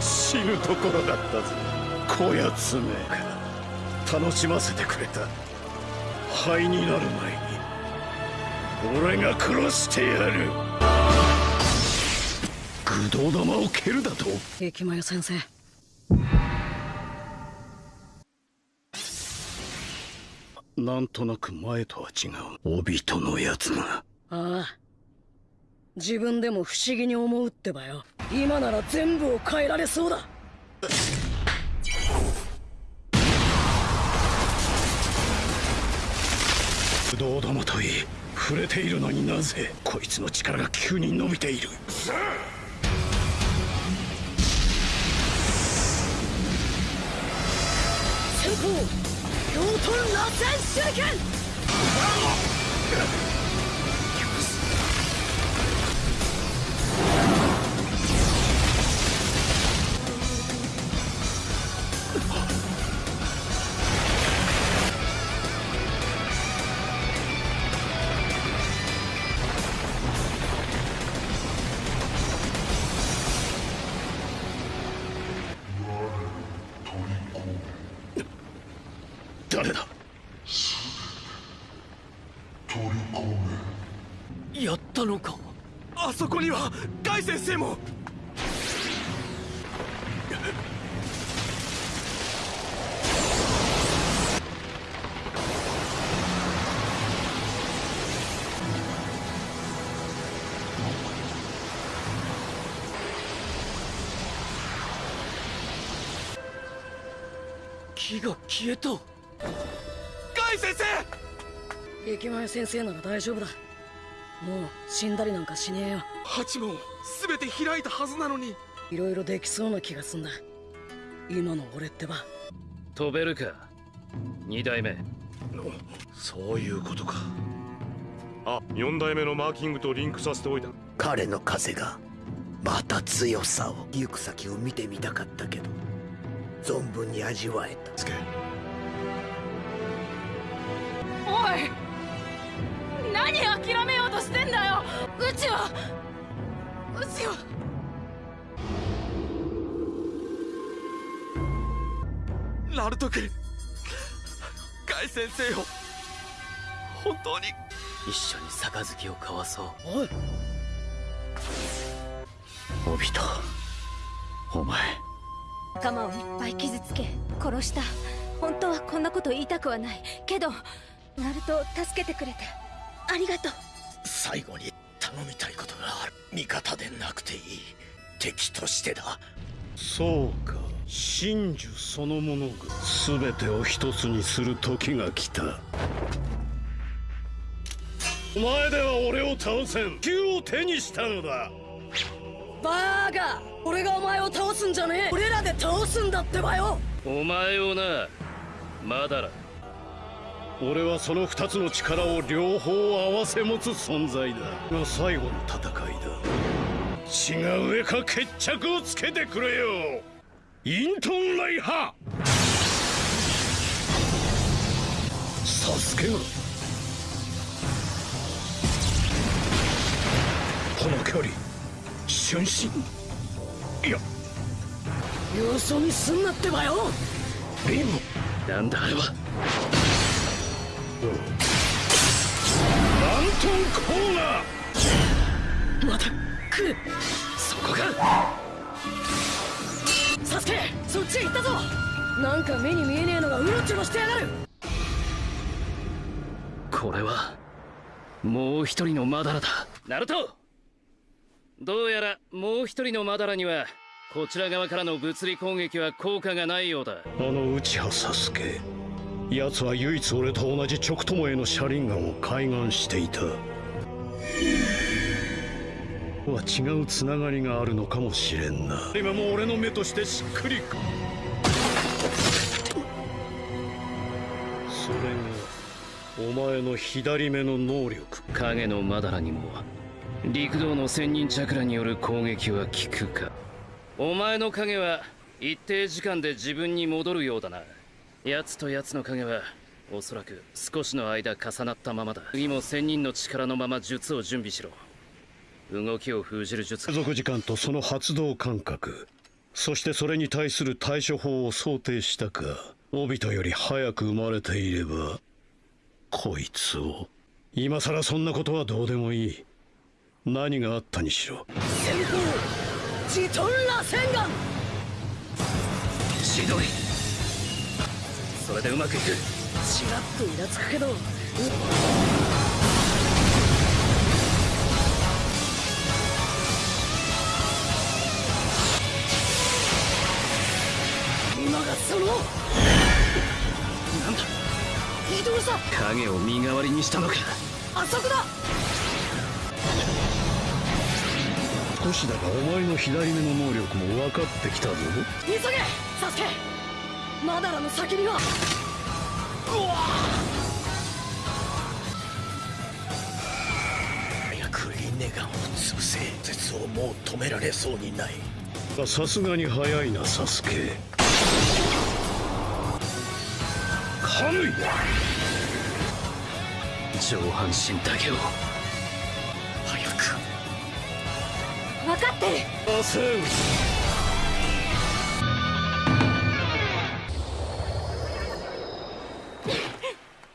死ぬところだったぜこやつめ楽しませてくれた。灰になる前に。俺が殺してやる。愚道玉を蹴るだと？駅前先生。なんとなく前とは違う。お人のやつが。ああ自分でも不思議に思うってばよ。今なら全部を変えられそうだ。不動玉といい触れているのになぜこいつの力が急に伸びている？先方両トン螺旋手裏剣誰だ？やったのか？あそこにはガイ先生も！木が消えた。ガイ先生！駅前先生なら大丈夫だ。もう死んだりなんかしねえよ。八門全て開いたはずなのに。いろいろできそうな気がすんだ。今の俺ってば。飛べるか？二代目。そういうことか。あ4代目のマーキングとリンクさせておいた。彼の風がまた強さを。行く先を見てみたかったけど存分に味わえた何諦めようとしてんだよ。うちはうちは。ナルト君ガイ先生を本当に。一緒に杯を交わそう。おい。お人お前。仲間をいっぱい傷つけ殺した。本当はこんなこと言いたくはない。けどナルトを助けてくれてありがとう。最後に頼みたいことがある。味方でなくていい。敵としてだ。そうか。真珠そのものが全てを一つにする時が来た。お前では俺を倒せん。球を手にしたのだ。バーガー。俺がお前を倒すんじゃねえ。俺らで倒すんだってばよ。お前をな。まだら俺はその二つの力を両方合わせ持つ存在だ。が最後の戦いだ。血が上か決着をつけてくれよ。イントンライハサスケが。この距離瞬身。いや。よそ見すんなってばよ。リンなんだあれはラントンコーナー。また来る。そこかサスケそっちへ行ったぞ。なんか目に見えねえのがうろちょろしてやがる。これはもう一人のマダラだ。ナルト。どうやらもう一人のマダラにはこちら側からの物理攻撃は効果がないようだ。あの内葉サスケ奴は唯一俺と同じ直友への車輪ガンを開眼していた。は違うつながりがあるのかもしれんな。今も俺の目としてしっくりくそれがお前の左目の能力影のマダラにも陸道の千人チャクラによる攻撃は効くか。お前の影は一定時間で自分に戻るようだな奴と奴の影はおそらく少しの間重なったままだ。次も千人の力のまま術を準備しろ。動きを封じる術。継続時間とその発動間隔そしてそれに対する対処法を想定したか。オビトより早く生まれていればこいつを。今さらそんなことはどうでもいい。何があったにしろ。先方ジトンラ戦眼。ひどいそれでうまくいく。ちらっとイラつくけど。今がその。なんだ。移動した影を身代わりにしたのか。あそこだ。少しだがお前の左目の能力も分かってきたぞ。急げサスケマダラの先には。早くリンネガンを潰せ。絶をもう止められそうにない。さすがに早いなサスケ。カムイ上半身だけを。早く。分かってる。焦る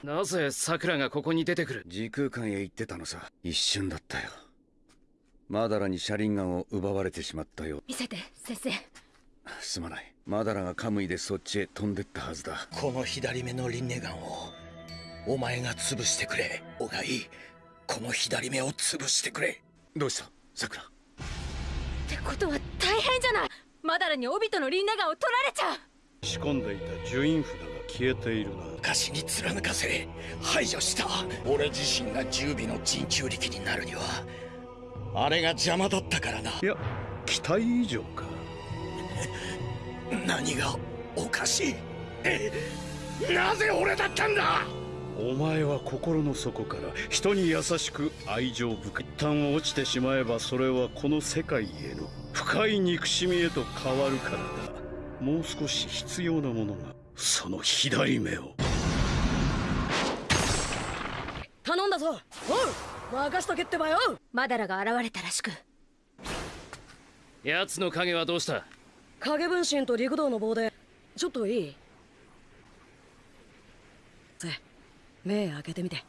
なぜ桜がここに出てくる？時空間へ行ってたのさ。一瞬だったよ。マダラに車輪ガンを奪われてしまったよ見せて先生。すまない。マダラがカムイでそっちへ飛んでったはずだ。この左目のリンネガンをお前が潰してくれ。オガイこの左目を潰してくれ。どうした？さくらってことは大変じゃない。マダラにオビトのリンネガンを取られちゃう。仕込んでいた呪印札が消えているな昔に貫かせ排除した。俺自身が十尾の人中力になるにはあれが邪魔だったからな。いや期待以上か。何がおかしい。えなぜ俺だったんだ。お前は心の底から人に優しく愛情深い。一旦落ちてしまえばそれはこの世界への深い憎しみへと変わるからだ。もう少し必要なものがその左目をぞ。おう任しとけってばよ。マダラが現れたらしく。奴の影はどうした？影分身と陸道の棒で。ちょっといい？せ目開けてみて。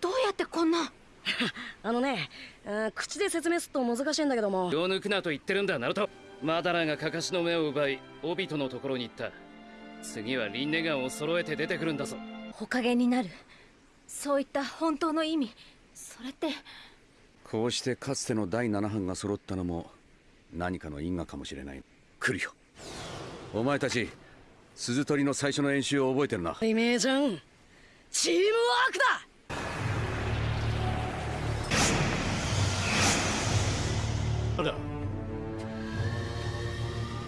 どうやってこんな？あのね、あー口で説明すると難しいんだけども。気を抜くなと言ってるんだナルト。マダラがカカシの目を奪いオビトのところに行った。次はリンネガンを揃えて出てくるんだぞ。おかげになるそういった本当の意味それって。こうしてかつての第七班が揃ったのも何かの因果かもしれない。来るよ。お前たち鈴取りの最初の演習を覚えてるな。イメージャンチームワークだ。ただ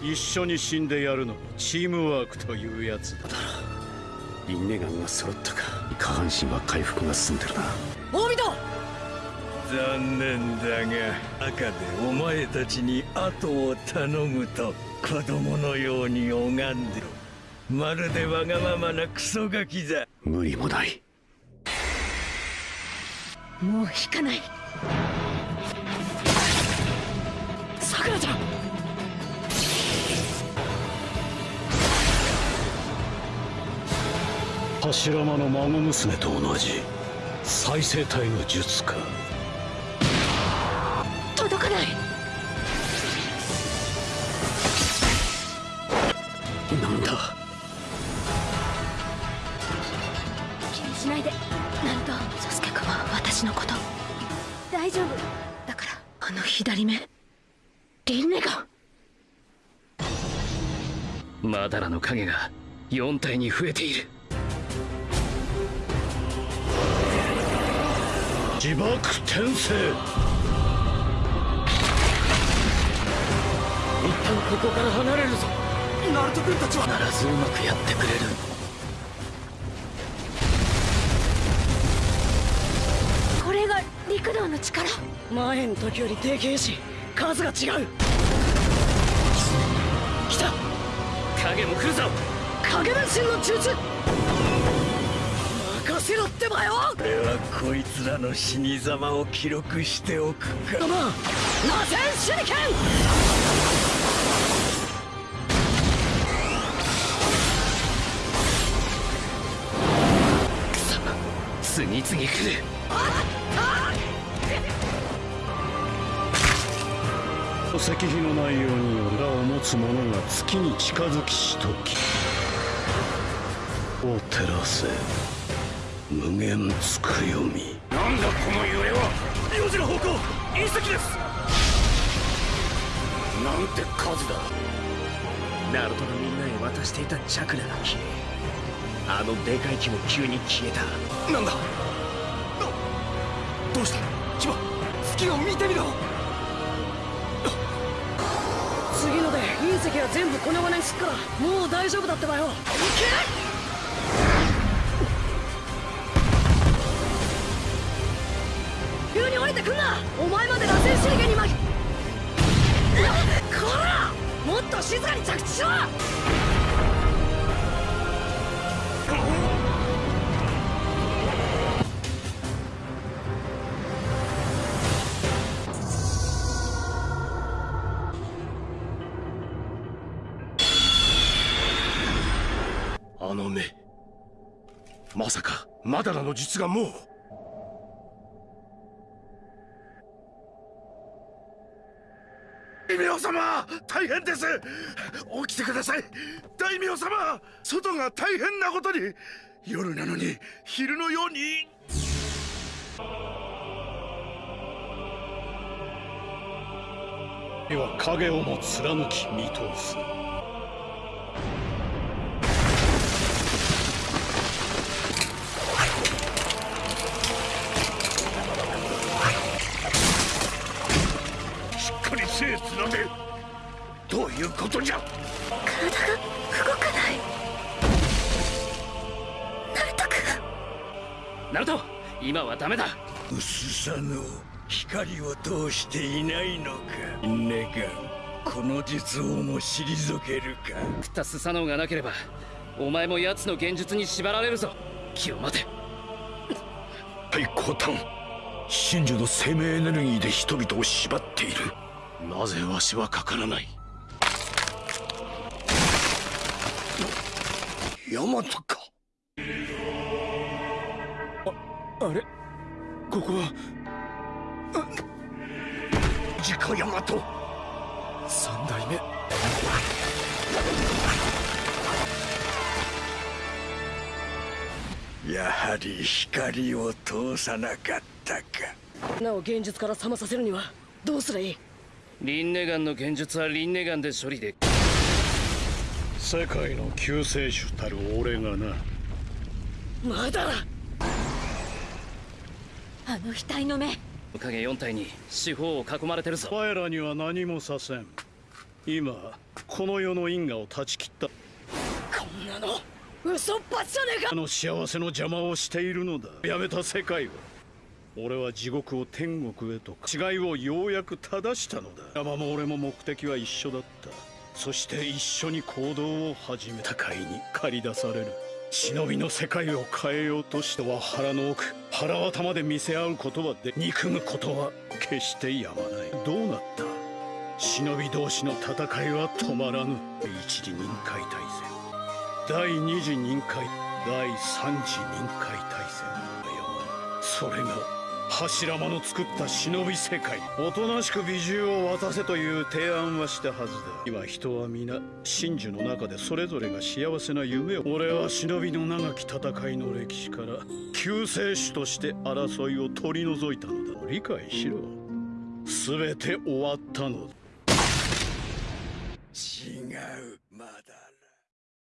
一緒に死んでやるのがチームワークというやつだ。リンネガンが揃ったか。下半身は回復が進んでるな。オビト残念だが赤でお前たちに後を頼むと子供のように拝んでる。まるでわがままなクソガキだ無理もない。もう引かない柱間の孫娘と同じ再生体の術か。届かない。なんだ？気にしないで。なんとサスケ君は私のこと。大丈夫。だからあの左目。リンネガンマダラの影が4体に増えている自爆転生。一旦ここから離れるぞ。ナルト君たちは。必ずうまくやってくれる。これが陸道の力。前の時よりでけえし数が違う。来た。影も来るぞ。影分身の術任させろってばよ。俺はこいつらの死に様を記録しておくかロマン螺旋手裏剣次々来る。石碑の内容に裏を持つ者が月に近づきしとき。を照らせ無限つくよみ。なんだこの揺れは！4時の方向！隕石です！なんて数だ！ナルトがみんなへ渡していたチャクラが消えあのでかい木も急に消えた。なんだ？どどうした？キバ月を見てみろ！次ので隕石は全部粉々にすっからもう大丈夫だってばよ。いけ前まで螺旋手裏剣に巻きこらもっと静かに着地しろ。あの目。まさかマダラの術がもう。様大変です。起きてください。大名様外が大変なことに。夜なのに昼のように。では影をも貫き見通す。しっかりせえつなげ。どういうことじゃ？体が動かない。ナルト君ナルト今はダメだ。薄さの光を通していないのか。ネガンこの術をも退けるか。食ったスサノオがなければお前も奴の現実に縛られるぞ。気を待て。太鼓炭真珠の生命エネルギーで人々を縛っているなぜわしはかからない？ヤマトか。ああれ？ここは？ジカヤマト。三代目。やはり光を通さなかったか。なお現実から覚まさせるにはどうすりゃいい？リンネガンの現実はリンネガンで処理で世界の救世主たる俺がな。まだだ。あの額の目。影4体に四方を囲まれてるぞ。お前らには何もさせん。今この世の因果を断ち切った。こんなの嘘っぱちじゃねえか。あの幸せの邪魔をしているのだ。やめた世界は俺は地獄を天国へと違いをようやく正したのだ。山も俺も目的は一緒だった。そして一緒に行動を始めた。会に駆り出される。忍びの世界を変えようとしては腹の奥腹渡まで見せ合うことはで憎むことは決してやまない。どうなった？忍び同士の戦いは止まらぬ。一次任界大戦。第二次任界第三次任界大戦。それが柱間の作った忍び世界。おとなしく美獣を渡せという提案はしたはずだ。今人は皆真珠の中でそれぞれが幸せな夢を。俺は忍びの長き戦いの歴史から救世主として争いを取り除いたのだ。理解しろ。全て終わったのだ。違うまだ。